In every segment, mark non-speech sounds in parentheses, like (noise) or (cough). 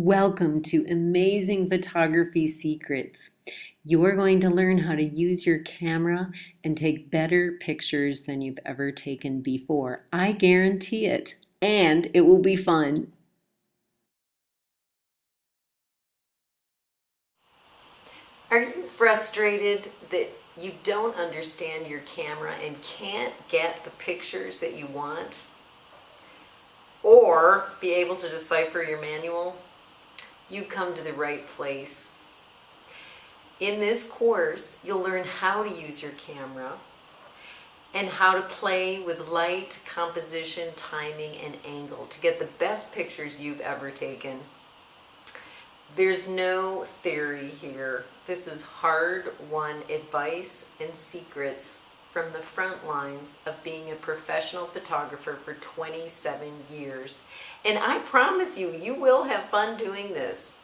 Welcome to Amazing Photography Secrets. You're going to learn how to use your camera and take better pictures than you've ever taken before. I guarantee it. And it will be fun. Are you frustrated that you don't understand your camera and can't get the pictures that you want? Or be able to decipher your manual? You come to the right place. In this course, you'll learn how to use your camera and how to play with light, composition, timing, and angle to get the best pictures you've ever taken. There's no theory here. This is hard-won advice and secrets from the front lines of being a professional photographer for 27 years. And I promise you, you will have fun doing this.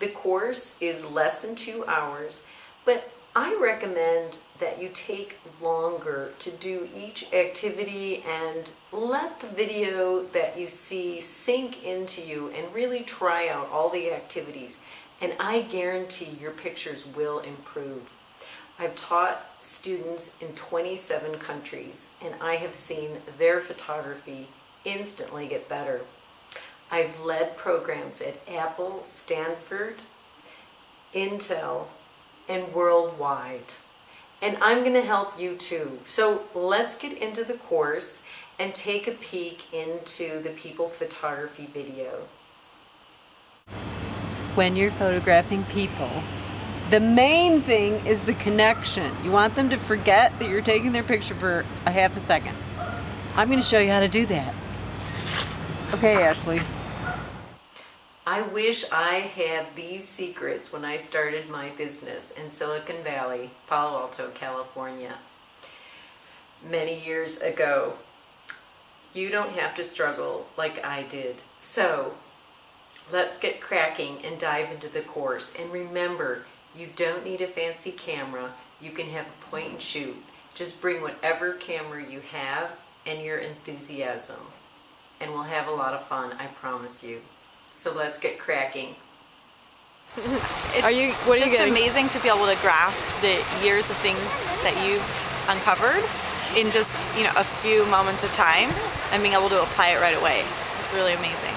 The course is less than two hours, but I recommend that you take longer to do each activity and let the video that you see sink into you and really try out all the activities. And I guarantee your pictures will improve. I've taught students in 27 countries and I have seen their photography instantly get better. I've led programs at Apple, Stanford, Intel, and worldwide. And I'm going to help you too. So let's get into the course and take a peek into the people photography video. When you're photographing people, the main thing is the connection. You want them to forget that you're taking their picture for a half a second. I'm going to show you how to do that. Okay, Ashley. I wish I had these secrets when I started my business in Silicon Valley, Palo Alto, California, many years ago. You don't have to struggle like I did. So let's get cracking and dive into the course. And remember, you don't need a fancy camera. You can have a point and shoot. Just bring whatever camera you have and your enthusiasm. And we'll have a lot of fun, I promise you. So let's get cracking. it's (laughs) are you, what are just you getting? amazing to be able to grasp the years of things that you've uncovered in just you know a few moments of time and being able to apply it right away. It's really amazing.